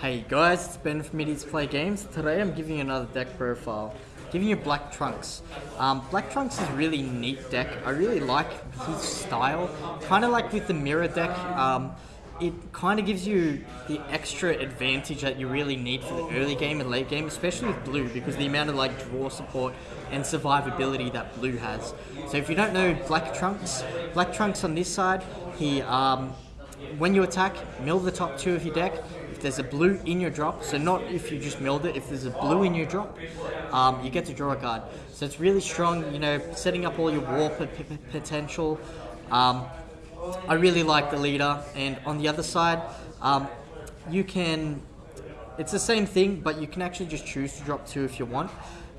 Hey guys, it's Ben from Idiots Play Games. Today I'm giving you another deck profile. Giving you Black Trunks. Um, Black Trunks is a really neat deck. I really like his style. Kind of like with the mirror deck, um, it kind of gives you the extra advantage that you really need for the early game and late game, especially with blue, because the amount of like draw support and survivability that blue has. So if you don't know Black Trunks, Black Trunks on this side, he um, when you attack, mill the top two of your deck. If there's a blue in your drop, so not if you just milled it, if there's a blue in your drop, um, you get to draw a card. So it's really strong, you know, setting up all your war potential. Um, I really like the leader, and on the other side, um, you can. It's the same thing, but you can actually just choose to drop two if you want.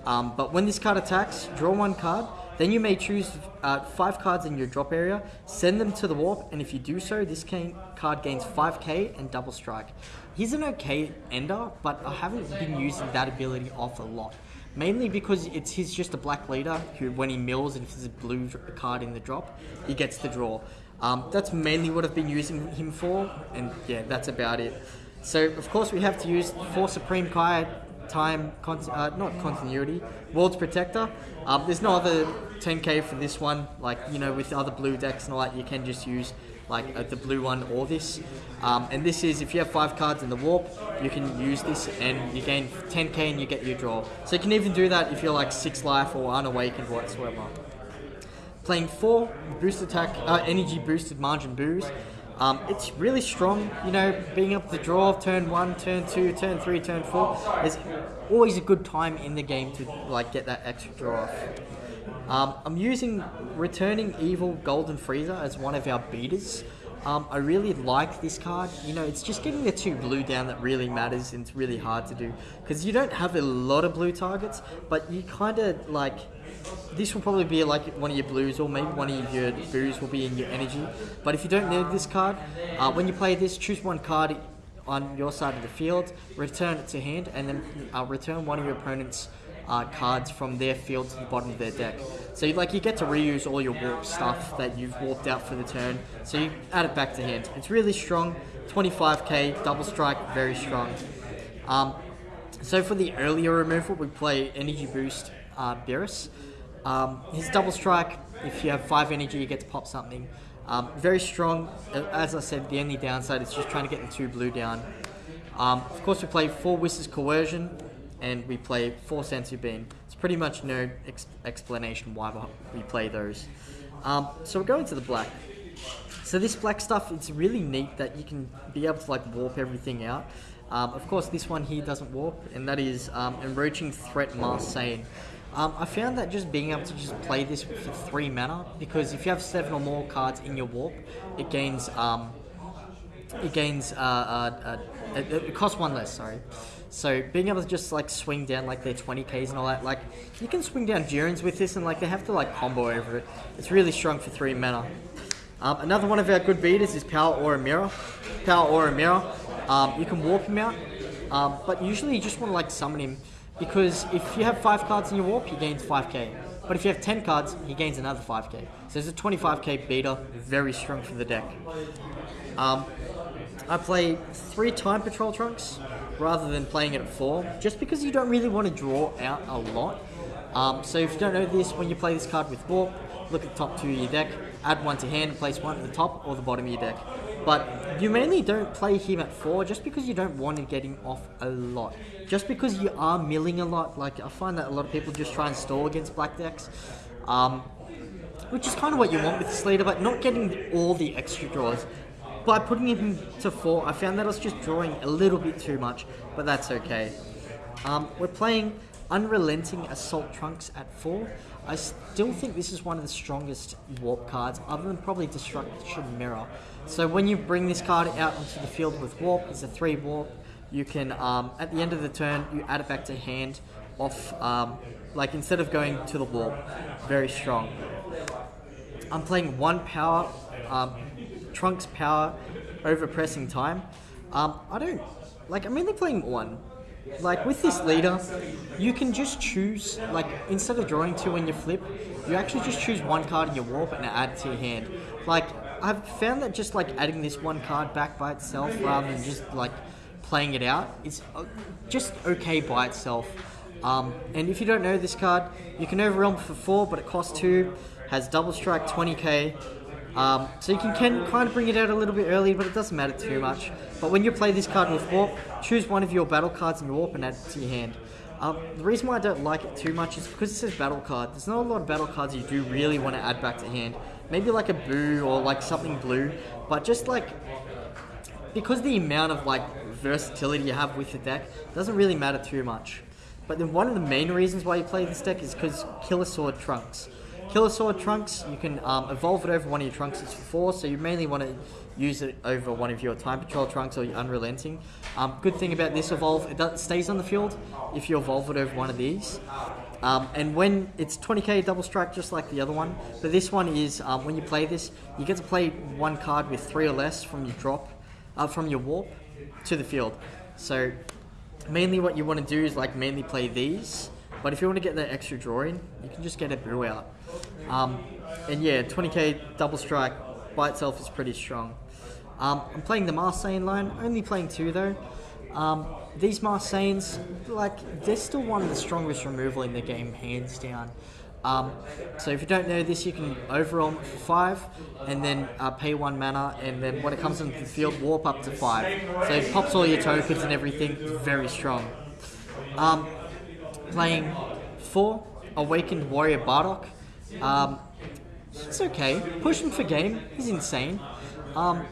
Um, but when this card attacks, draw one card. Then you may choose uh, five cards in your drop area, send them to the warp, and if you do so, this card gains 5k and double strike. He's an okay ender, but I haven't been using that ability off a lot. Mainly because it's he's just a black leader who, when he mills and if there's a blue card in the drop, he gets the draw. Um, that's mainly what I've been using him for, and yeah, that's about it. So, of course, we have to use four Supreme Kai time, uh, not continuity, World's Protector. Um, there's no other 10k for this one, like, you know, with other blue decks and all that, you can just use like uh, the blue one or this. Um, and this is, if you have five cards in the warp, you can use this and you gain 10k and you get your draw. So you can even do that if you're like six life or unawakened whatsoever. Playing four boost attack, uh, energy boosted Majin Boos. Um, it's really strong, you know, being able to draw turn one, turn two, turn three, turn four. There's always a good time in the game to like get that extra draw off. Um, I'm using Returning Evil Golden Frieza as one of our beaters. Um, I really like this card. You know, it's just getting the two blue down that really matters, and it's really hard to do because you don't have a lot of blue targets, but you kind of like this will probably be like one of your blues or maybe one of your boos will be in your energy. But if you don't need this card, uh, when you play this, choose one card on your side of the field, return it to hand, and then uh, return one of your opponent's uh, cards from their field to the bottom of their deck. So like you get to reuse all your warp stuff that you've warped out for the turn. So you add it back to hand. It's really strong. 25k double strike, very strong. Um, so for the earlier removal, we play Energy Boost uh, Beerus. Um, his double strike, if you have five energy, you get to pop something. Um, very strong. As I said, the only downside is just trying to get the two blue down. Um, of course, we play four Whis's Coercion, and we play four Senzu Bean. It's pretty much no ex explanation why we play those. Um, so we're going to the black. So this black stuff, it's really neat that you can be able to like warp everything out. Um, of course, this one here doesn't warp, and that is um, Encroaching Threat Marseille. Um, I found that just being able to just play this for three mana, because if you have seven or more cards in your warp, it gains um, it gains uh, uh, uh, it costs one less. Sorry. So being able to just like swing down like their 20ks and all that, like you can swing down Durans with this and like they have to like combo over it. It's really strong for three mana. Um, another one of our good beaters is Power Aura Mira. Power Aura Mira. Um, you can warp him out, um, but usually you just want to like summon him because if you have five cards in your warp, he gains 5k. But if you have 10 cards, he gains another 5k. So it's a 25k beater, very strong for the deck. Um, I play three Time Patrol Trunks rather than playing it at four, just because you don't really want to draw out a lot. Um, so if you don't know this, when you play this card with Warp, look at the top two of your deck, add one to hand, place one at the top or the bottom of your deck. But you mainly don't play him at 4 just because you don't want him getting off a lot. Just because you are milling a lot, like I find that a lot of people just try and stall against black decks. Um, which is kind of what you want with this leader, but not getting all the extra draws. By putting him to 4, I found that I was just drawing a little bit too much, but that's okay. Um, we're playing Unrelenting Assault Trunks at 4. I still think this is one of the strongest warp cards, other than probably Destruction Mira. So when you bring this card out onto the field with warp, it's a 3 warp. You can, um, at the end of the turn, you add it back to hand off, um, like instead of going to the warp. Very strong. I'm playing one power, um, Trunks power over pressing time. Um, I don't, like I'm mainly playing one like with this leader, you can just choose, like instead of drawing two when you flip, you actually just choose one card in your warp and add it to your hand. Like I've found that just like adding this one card back by itself rather than just like playing it out, it's uh, just okay by itself. Um, and if you don't know this card, you can overwhelm for four, but it costs two. Has double strike, 20k. Um, so you can, can kind of bring it out a little bit early, but it doesn't matter too much. But when you play this card with Warp, choose one of your battle cards in your Warp and add it to your hand. Um, the reason why I don't like it too much is because it says battle card. There's not a lot of battle cards you do really want to add back to hand. Maybe like a Boo or like something blue, but just like because the amount of like versatility you have with the deck doesn't really matter too much. But then one of the main reasons why you play this deck is because Killer Sword Trunks. Killer Sword Trunks, you can um, evolve it over one of your Trunks, it's for four, so you mainly want to use it over one of your Time Patrol Trunks or your Unrelenting. Um, good thing about this evolve, it stays on the field if you evolve it over one of these. Um, and when it's 20k double strike just like the other one, but this one is um, when you play this, you get to play one card with three or less from your drop, uh, from your warp to the field. So mainly what you want to do is like mainly play these but if you want to get that extra drawing, you can just get a brew out. Um, and yeah, 20k double strike by itself is pretty strong. Um, I'm playing the Marseille line, only playing two though. Um, these Marseilles, like, they're still one of the strongest removal in the game, hands down. Um, so if you don't know this, you can overwhelm for five, and then uh, pay one mana, and then when it comes into the field, warp up to five. So it pops all your tokens and everything, very strong. Um, playing four Awakened Warrior Bardock. Um, it's okay. Push him for game, he's insane. Um,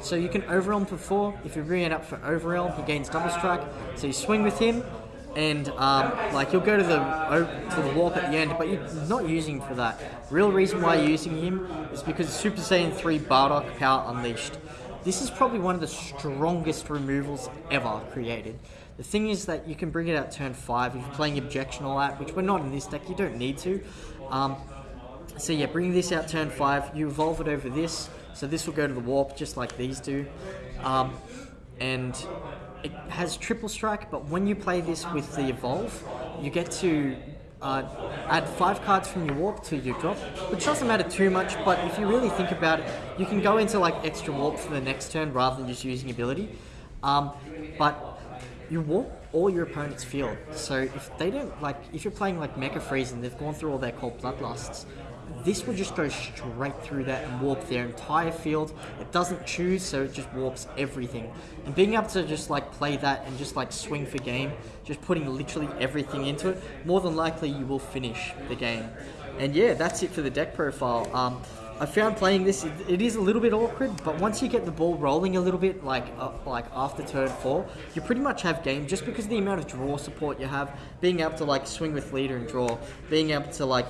so you can overwhelm for four. If you bring it up for overwhelm, he gains double strike. So you swing with him, and um, like you'll go to the to the warp at the end, but you're not using for that. Real reason why you're using him is because Super Saiyan 3 Bardock Power Unleashed. This is probably one of the strongest removals ever created. The thing is that you can bring it out turn 5 if you're playing Objection all that, which we're not in this deck, you don't need to. Um, so yeah, bring this out turn 5, you evolve it over this, so this will go to the Warp just like these do. Um, and it has triple strike, but when you play this with the Evolve, you get to uh, add five cards from your warp to your drop, which doesn't matter too much, but if you really think about it, you can go into like extra warp for the next turn rather than just using ability. Um, but you warp all your opponent's field. So if they don't like, if you're playing like Mecha Frieza and they've gone through all their cold bloodlusts, this will just go straight through that and warp their entire field. It doesn't choose, so it just warps everything. And being able to just like play that and just like swing for game, just putting literally everything into it, more than likely you will finish the game. And yeah, that's it for the deck profile. Um, I found playing this, it, is a little bit awkward, but once you get the ball rolling a little bit, like uh, like after turn four, you pretty much have game just because of the amount of draw support you have, being able to like swing with leader and draw, being able to like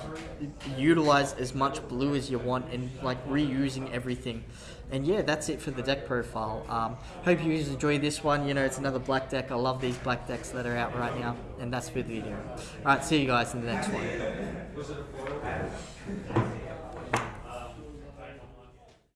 utilize as much blue as you want and like reusing everything. And yeah, that's it for the deck profile. Um, hope you guys enjoy this one. You know, it's another black deck. I love these black decks that are out right now. And that's for the video. Alright, see you guys in the next one.